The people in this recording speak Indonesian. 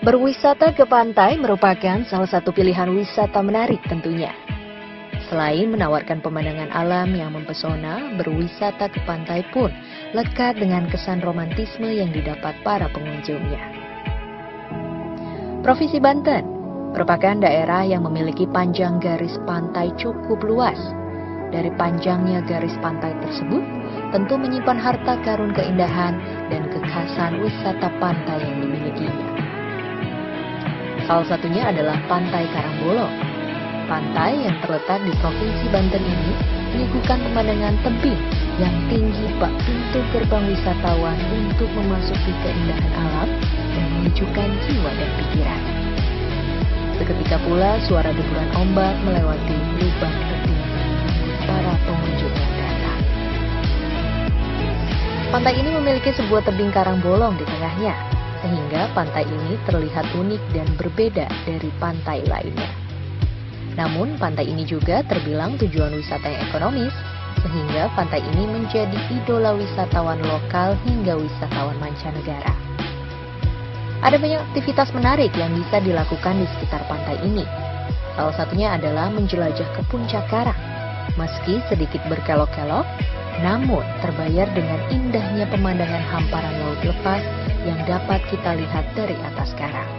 Berwisata ke pantai merupakan salah satu pilihan wisata menarik tentunya. Selain menawarkan pemandangan alam yang mempesona, berwisata ke pantai pun lekat dengan kesan romantisme yang didapat para pengunjungnya. Provinsi Banten merupakan daerah yang memiliki panjang garis pantai cukup luas. Dari panjangnya garis pantai tersebut, tentu menyimpan harta karun keindahan dan kekhasan wisata pantai yang dimilikinya. Salah satunya adalah Pantai Karangbolong. Pantai yang terletak di Provinsi Banten ini menyuguhkan pemandangan tebing yang tinggi bak pintu gerbang wisatawan untuk memasuki keindahan alam dan menyejukkan jiwa dan pikiran. Seketika pula suara deburan ombak melewati lubang tebing para pengunjung yang datang. Pantai ini memiliki sebuah tebing karang bolong di tengahnya, sehingga pantai ini terlihat unik dan berbeda dari pantai lainnya. Namun, pantai ini juga terbilang tujuan wisata yang ekonomis, sehingga pantai ini menjadi idola wisatawan lokal hingga wisatawan mancanegara. Ada banyak aktivitas menarik yang bisa dilakukan di sekitar pantai ini. Salah satunya adalah menjelajah ke puncak karang. Meski sedikit berkelok-kelok, namun terbayar dengan indahnya pemandangan hamparan laut lepas yang dapat kita lihat dari atas karang.